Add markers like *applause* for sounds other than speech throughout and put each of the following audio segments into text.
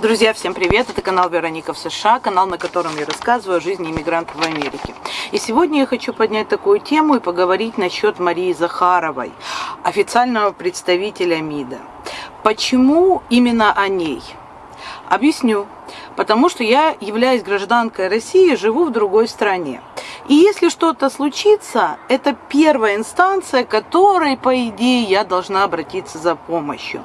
Друзья, всем привет! Это канал Вероника в США, канал, на котором я рассказываю о жизни иммигрантов в Америке. И сегодня я хочу поднять такую тему и поговорить насчет Марии Захаровой, официального представителя МИДа. Почему именно о ней? Объясню. Потому что я являюсь гражданкой России, живу в другой стране. И если что-то случится, это первая инстанция, к которой, по идее, я должна обратиться за помощью.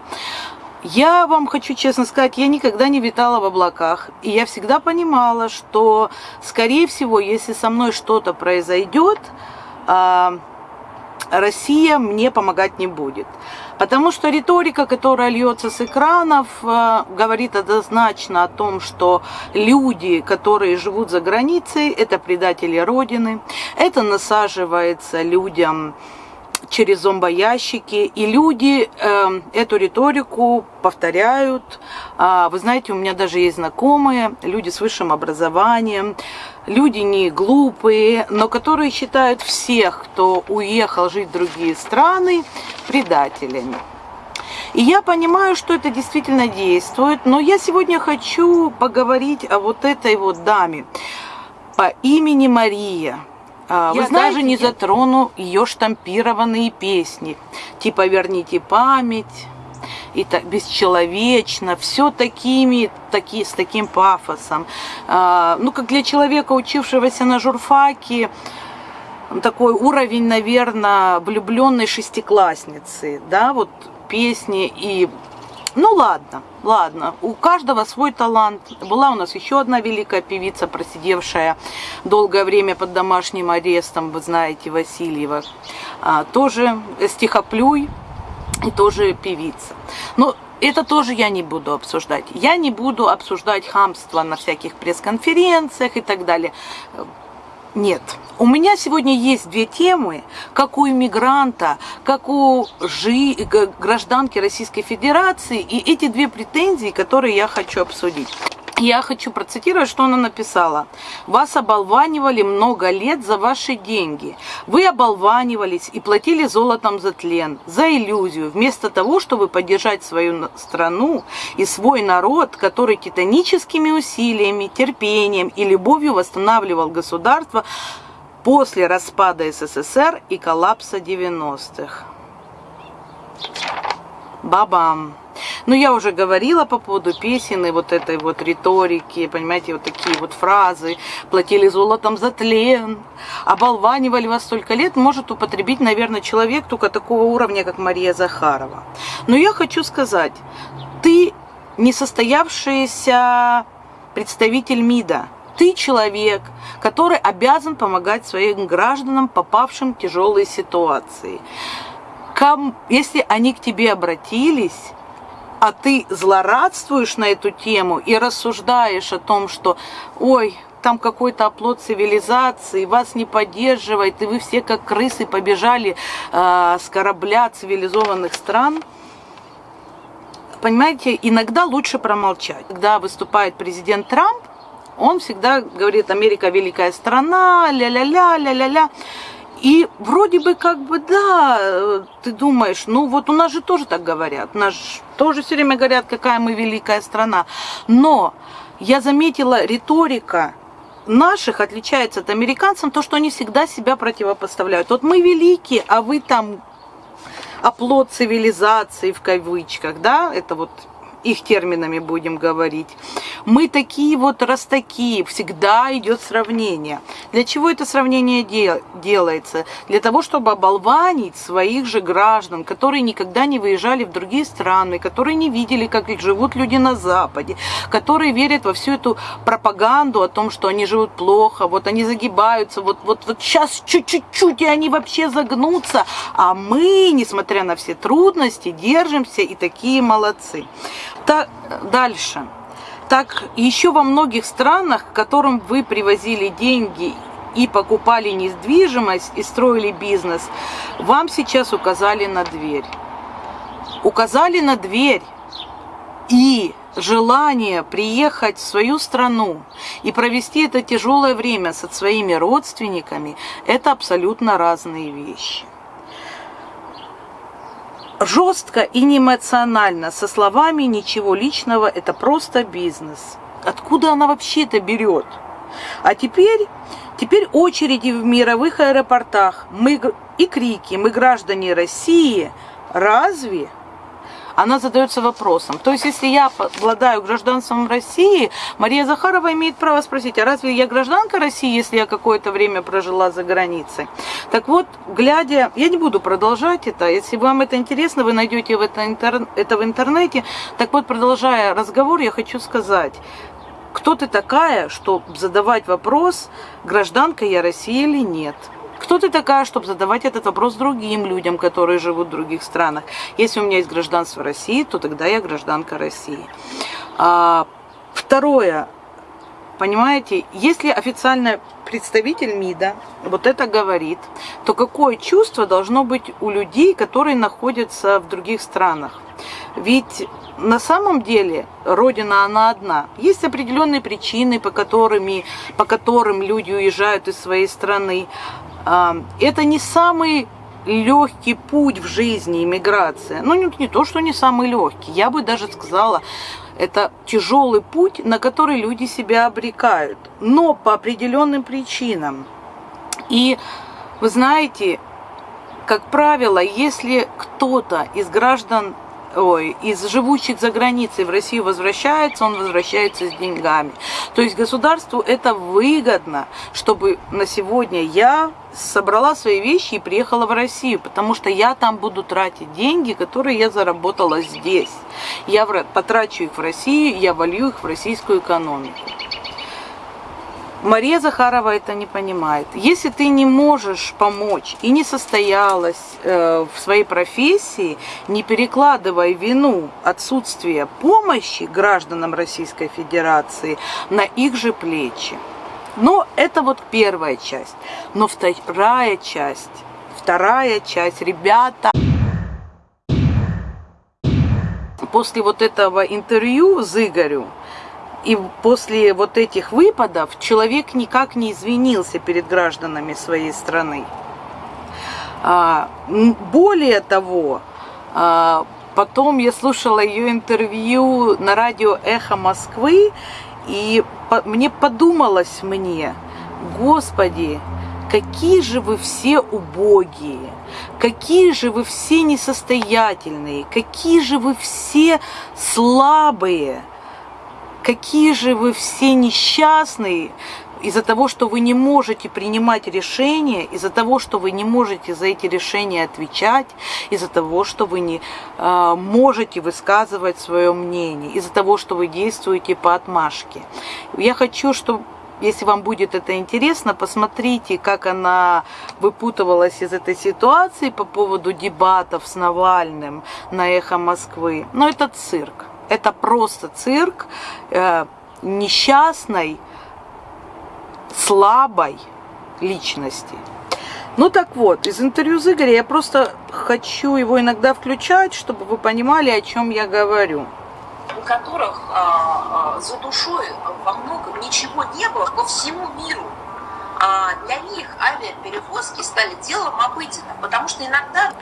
Я вам хочу честно сказать, я никогда не витала в облаках. И я всегда понимала, что, скорее всего, если со мной что-то произойдет, а, Россия мне помогать не будет. Потому что риторика, которая льется с экранов, а, говорит однозначно о том, что люди, которые живут за границей, это предатели Родины. Это насаживается людям через зомбоящики, и люди э, эту риторику повторяют. А, вы знаете, у меня даже есть знакомые, люди с высшим образованием, люди не глупые, но которые считают всех, кто уехал жить в другие страны, предателями. И я понимаю, что это действительно действует, но я сегодня хочу поговорить о вот этой вот даме по имени Мария. А, вы я знаете, даже не затрону ее штампированные песни, типа «Верните память», и так бесчеловечно, все такими, таки, с таким пафосом. А, ну, как для человека, учившегося на журфаке, такой уровень, наверное, влюбленной шестиклассницы, да, вот песни и ну ладно, ладно, у каждого свой талант. Была у нас еще одна великая певица, просидевшая долгое время под домашним арестом, вы знаете, Васильева. А, тоже стихоплюй и тоже певица. Но это тоже я не буду обсуждать. Я не буду обсуждать хамство на всяких пресс-конференциях и так далее. Нет. У меня сегодня есть две темы, как у иммигранта, как у жи... гражданки Российской Федерации, и эти две претензии, которые я хочу обсудить. Я хочу процитировать, что она написала. «Вас оболванивали много лет за ваши деньги. Вы оболванивались и платили золотом за тлен, за иллюзию, вместо того, чтобы поддержать свою страну и свой народ, который титаническими усилиями, терпением и любовью восстанавливал государство после распада СССР и коллапса 90-х». Бабам! Но ну, я уже говорила по поводу песен и вот этой вот риторики, понимаете, вот такие вот фразы. Платили золотом за тлен, оболванивали вас столько лет, может употребить, наверное, человек только такого уровня, как Мария Захарова. Но я хочу сказать, ты несостоявшийся представитель МИДа, ты человек, который обязан помогать своим гражданам, попавшим в тяжелые ситуации. Если они к тебе обратились, а ты злорадствуешь на эту тему и рассуждаешь о том, что ой, там какой-то оплот цивилизации, вас не поддерживает, и вы все как крысы побежали э, с корабля цивилизованных стран, понимаете, иногда лучше промолчать. Когда выступает президент Трамп, он всегда говорит, Америка великая страна, ля-ля-ля, ля-ля-ля. И вроде бы как бы, да, ты думаешь, ну вот у нас же тоже так говорят, нас тоже все время говорят, какая мы великая страна. Но я заметила, риторика наших отличается от американцев, то, что они всегда себя противопоставляют. Вот мы великие, а вы там оплот цивилизации в кавычках, да, это вот их терминами будем говорить. Мы такие вот, раз всегда идет сравнение. Для чего это сравнение дел делается? Для того, чтобы оболванить своих же граждан, которые никогда не выезжали в другие страны, которые не видели, как живут люди на Западе, которые верят во всю эту пропаганду о том, что они живут плохо, вот они загибаются, вот, вот, вот сейчас чуть-чуть, и они вообще загнутся, а мы, несмотря на все трудности, держимся и такие молодцы. Так, дальше. Так еще во многих странах, к которым вы привозили деньги и покупали недвижимость и строили бизнес, вам сейчас указали на дверь. Указали на дверь. И желание приехать в свою страну и провести это тяжелое время со своими родственниками – это абсолютно разные вещи. Жестко и не эмоционально, со словами «ничего личного, это просто бизнес». Откуда она вообще это берет? А теперь, теперь очереди в мировых аэропортах мы, и крики «Мы граждане России» разве? Она задается вопросом. То есть, если я обладаю гражданством России, Мария Захарова имеет право спросить, а разве я гражданка России, если я какое-то время прожила за границей? Так вот, глядя, я не буду продолжать это, если вам это интересно, вы найдете это, это в интернете. Так вот, продолжая разговор, я хочу сказать, кто ты такая, чтобы задавать вопрос, гражданка я России или нет? Кто ты такая, чтобы задавать этот вопрос другим людям, которые живут в других странах? Если у меня есть гражданство России, то тогда я гражданка России. А, второе. Понимаете, если официальный представитель МИДа вот это говорит, то какое чувство должно быть у людей, которые находятся в других странах? Ведь на самом деле Родина, она одна. Есть определенные причины, по, которыми, по которым люди уезжают из своей страны. Это не самый легкий путь в жизни иммиграция. Ну, не, не то, что не самый легкий. Я бы даже сказала, это тяжелый путь, на который люди себя обрекают. Но по определенным причинам. И вы знаете, как правило, если кто-то из граждан ой, из живущих за границей в Россию возвращается, он возвращается с деньгами. То есть государству это выгодно, чтобы на сегодня я собрала свои вещи и приехала в Россию, потому что я там буду тратить деньги, которые я заработала здесь. Я потрачу их в Россию, я волью их в российскую экономику. Мария Захарова это не понимает. Если ты не можешь помочь и не состоялась э, в своей профессии, не перекладывай вину отсутствия помощи гражданам Российской Федерации на их же плечи. Но это вот первая часть. Но вторая часть, вторая часть, ребята, после вот этого интервью с Игорю, и после вот этих выпадов человек никак не извинился перед гражданами своей страны. А, более того, а, потом я слушала ее интервью на радио «Эхо Москвы», и мне подумалось мне, Господи, какие же вы все убогие, какие же вы все несостоятельные, какие же вы все слабые – какие же вы все несчастные из-за того, что вы не можете принимать решения, из-за того, что вы не можете за эти решения отвечать, из-за того, что вы не э, можете высказывать свое мнение, из-за того, что вы действуете по отмашке. Я хочу, чтобы если вам будет это интересно, посмотрите, как она выпутывалась из этой ситуации по поводу дебатов с Навальным на «Эхо Москвы». Но это цирк. Это просто цирк э, несчастной, слабой личности. Ну так вот, из интервью с Игорем я просто хочу его иногда включать, чтобы вы понимали, о чем я говорю. У которых а, а, за душой во многом ничего не было по всему миру. А для них авиаперевозки стали делом обыденным, потому что иногда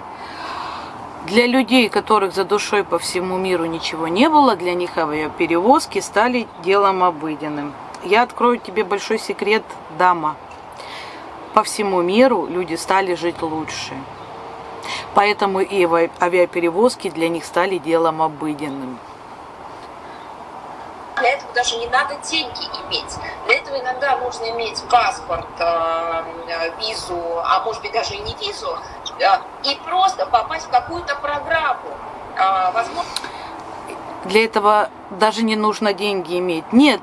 для людей, которых за душой по всему миру ничего не было, для них авиаперевозки стали делом обыденным. Я открою тебе большой секрет, дама. По всему миру люди стали жить лучше. Поэтому и авиаперевозки для них стали делом обыденным. Для этого даже не надо деньги иметь. Для этого иногда нужно иметь паспорт, э, визу, а может быть даже и не визу, и просто попасть в какую-то программу. А, возможно... Для этого даже не нужно деньги иметь. Нет,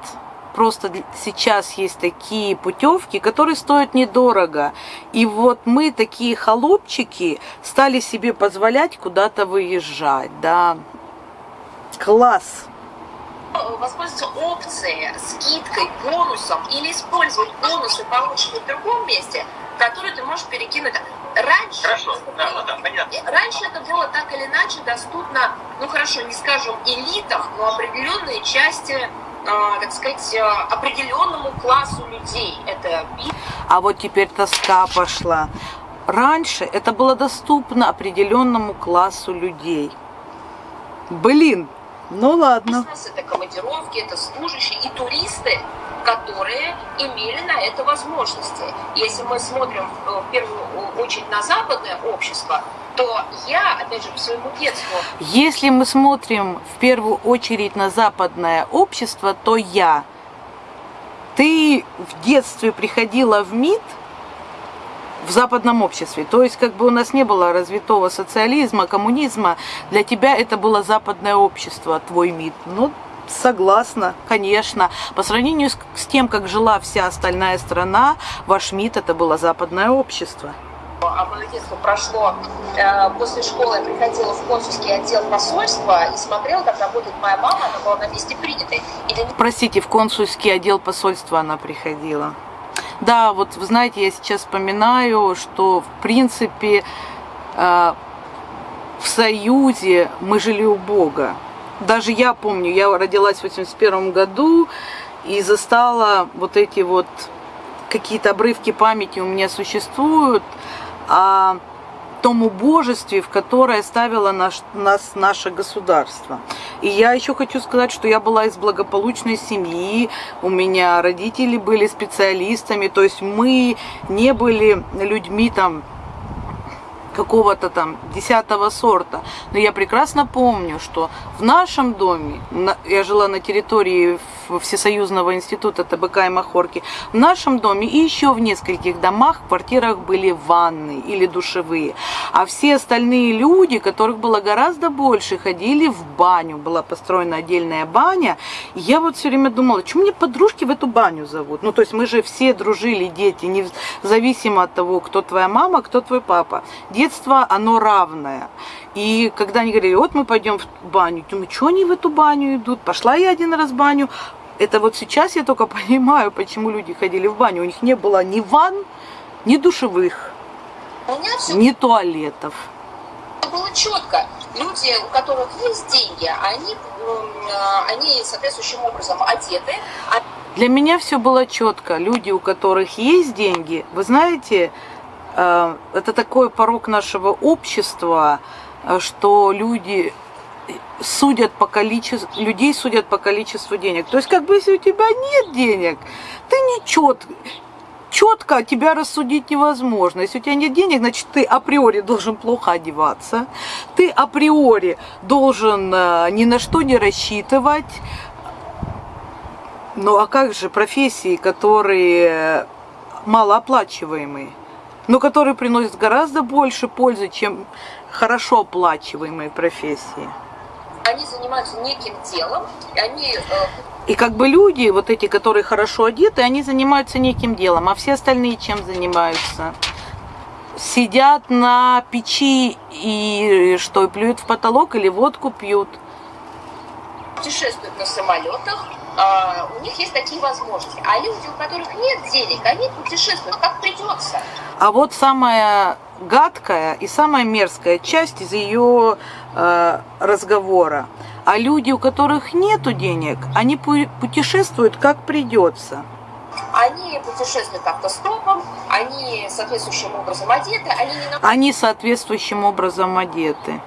просто сейчас есть такие путевки, которые стоят недорого. И вот мы, такие холопчики, стали себе позволять куда-то выезжать. Да. Класс! воспользоваться опцией, скидкой, бонусом или использовать бонусы, полученные в другом месте, которые ты можешь перекинуть Раньше, хорошо, да, ну, да, понятно. раньше это было так или иначе доступно, ну хорошо, не скажем элитам, но определенные части, э, так сказать, э, определенному классу людей. Это... А вот теперь тоска пошла. раньше это было доступно определенному классу людей. Блин, ну ладно. Бизнес, это командировки, это служащие и туристы, которые имели на это возможности. Если мы смотрим э, в первую очередь на западное общество, то я, опять же, по своему детству... Если мы смотрим в первую очередь на западное общество, то я. Ты в детстве приходила в МИД – в западном обществе. То есть как бы у нас не было развитого социализма, коммунизма. Для тебя это было западное общество, твой МИД. Ну, согласна, конечно. По сравнению с, с тем, как жила вся остальная страна, ваш МИД это было западное общество. А мое детство прошло. Э, после школы я приходила в консульский отдел посольства и смотрела, как работает моя мама. Она была на месте принятой. Или... Простите, в консульский отдел посольства она приходила. Да, вот вы знаете, я сейчас вспоминаю, что в принципе э, в Союзе мы жили у Бога. Даже я помню, я родилась в 81 году и застала вот эти вот какие-то обрывки памяти у меня существуют. А том убожестве, в которое ставило наш, нас наше государство. И я еще хочу сказать, что я была из благополучной семьи, у меня родители были специалистами, то есть мы не были людьми там какого-то там десятого сорта. Но я прекрасно помню, что в нашем доме, я жила на территории Всесоюзного института ТБК и Махорки, в нашем доме и еще в нескольких домах, квартирах были ванны или душевые. А все остальные люди, которых было гораздо больше, ходили в баню. Была построена отдельная баня. И я вот все время думала, что мне подружки в эту баню зовут? Ну, то есть мы же все дружили, дети, независимо от того, кто твоя мама, кто твой папа детство, оно равное. И когда они говорили, вот мы пойдем в баню, думаю, что они в эту баню идут? Пошла я один раз в баню. Это вот сейчас я только *laughs* понимаю, почему люди ходили в баню. У них не было ни ванн, ни душевых, ни туалетов. Было четко. Люди, у которых есть деньги, они, а, они соответствующим образом одеты. А Для меня все было четко. Люди, у которых есть деньги, вы знаете, Э, это такой порог нашего общества, э, что люди судят по количеству, людей судят по количеству денег. То есть, как бы, если у тебя нет денег, ты не чет, четко тебя рассудить невозможно. Если у тебя нет денег, значит, ты априори должен плохо одеваться, ты априори должен э, ни на что не рассчитывать. Ну, а как же профессии, которые малооплачиваемые? но который приносит гораздо больше пользы, чем хорошо оплачиваемые профессии. Они занимаются неким делом, и они... Э, и как бы люди, вот эти, которые хорошо одеты, они занимаются неким делом, а все остальные чем занимаются? Сидят на печи и что, плюют в потолок или водку пьют? Путешествуют на самолетах, а, у них есть такие возможности. А люди, у которых нет денег, они путешествуют как придется. А вот самая гадкая и самая мерзкая часть из ее разговора. А люди, у которых нет денег, они путешествуют как придется. Они путешествуют автостопом, они соответствующим образом одеты, они не... Они соответствующим образом одеты.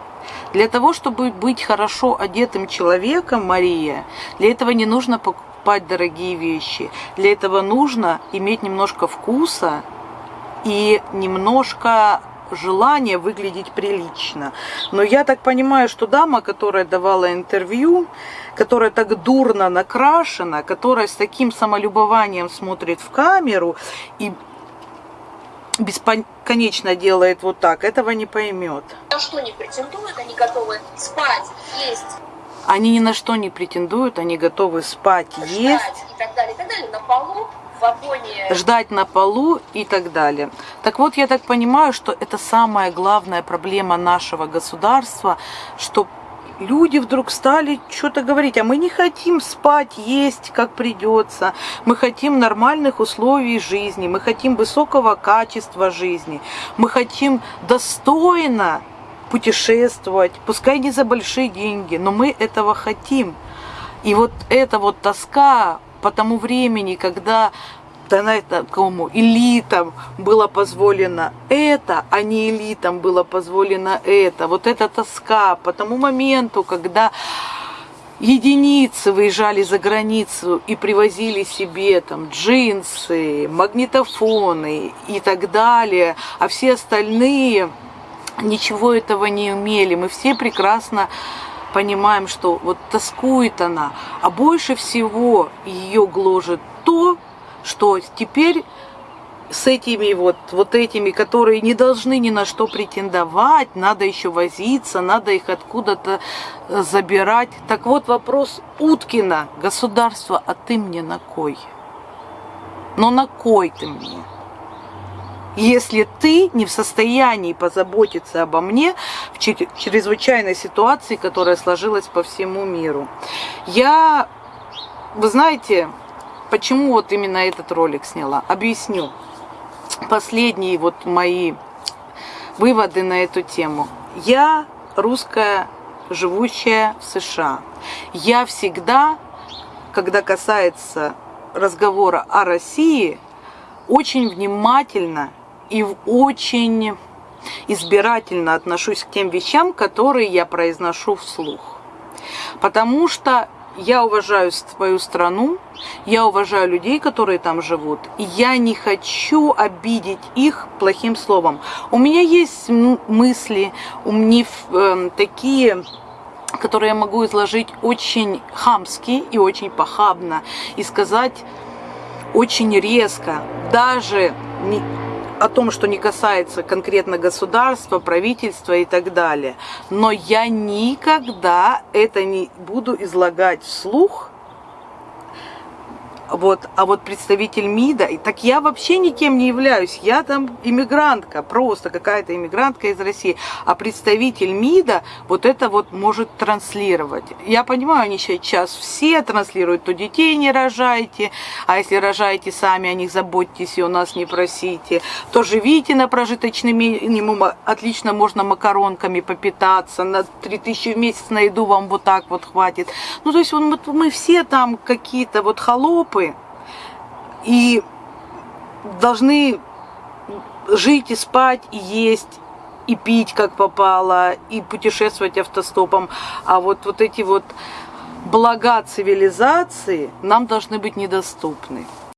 Для того, чтобы быть хорошо одетым человеком, Мария, для этого не нужно покупать дорогие вещи. Для этого нужно иметь немножко вкуса и немножко желание выглядеть прилично. Но я так понимаю, что дама, которая давала интервью, которая так дурно накрашена, которая с таким самолюбованием смотрит в камеру и бесконечно делает вот так, этого не поймет. На что не претендуют, они готовы спать, есть. Они ни на что не претендуют, они готовы спать, Ждать есть. И так далее, и так далее, на полу, Ждать на полу и так далее. Так вот, я так понимаю, что это самая главная проблема нашего государства, что люди вдруг стали что-то говорить, а мы не хотим спать, есть, как придется, мы хотим нормальных условий жизни, мы хотим высокого качества жизни, мы хотим достойно путешествовать, пускай не за большие деньги, но мы этого хотим. И вот эта вот тоска по тому времени, когда такому элитам было позволено это, а не элитам было позволено это. Вот эта тоска по тому моменту, когда единицы выезжали за границу и привозили себе там джинсы, магнитофоны и так далее, а все остальные ничего этого не умели. Мы все прекрасно понимаем, что вот тоскует она, а больше всего ее гложет то, что теперь с этими вот, вот этими, которые не должны ни на что претендовать, надо еще возиться, надо их откуда-то э, забирать. Так вот вопрос Уткина, государство, а ты мне на кой? Но на кой ты мне? Если ты не в состоянии позаботиться обо мне в чрезвычайной ситуации, которая сложилась по всему миру. Я, вы знаете, почему вот именно этот ролик сняла? Объясню последние вот мои выводы на эту тему. Я русская, живущая в США. Я всегда, когда касается разговора о России, очень внимательно и очень избирательно отношусь к тем вещам, которые я произношу вслух. Потому что я уважаю свою страну, я уважаю людей, которые там живут, и я не хочу обидеть их плохим словом. У меня есть мысли, у меня э, такие которые я могу изложить очень хамски и очень похабно, и сказать очень резко, даже не, о том, что не касается конкретно государства, правительства и так далее. Но я никогда это не буду излагать вслух, вот, а вот представитель МИДа, так я вообще никем не являюсь, я там иммигрантка, просто какая-то иммигрантка из России, а представитель МИДа вот это вот может транслировать. Я понимаю, они сейчас все транслируют, то детей не рожайте, а если рожаете сами, о них заботьтесь и у нас не просите, то живите на прожиточный минимум, отлично можно макаронками попитаться, на 3000 в месяц на еду вам вот так вот хватит. Ну, то есть вот мы все там какие-то вот холопы, и должны жить и спать, и есть, и пить как попало, и путешествовать автостопом. А вот, вот эти вот блага цивилизации нам должны быть недоступны.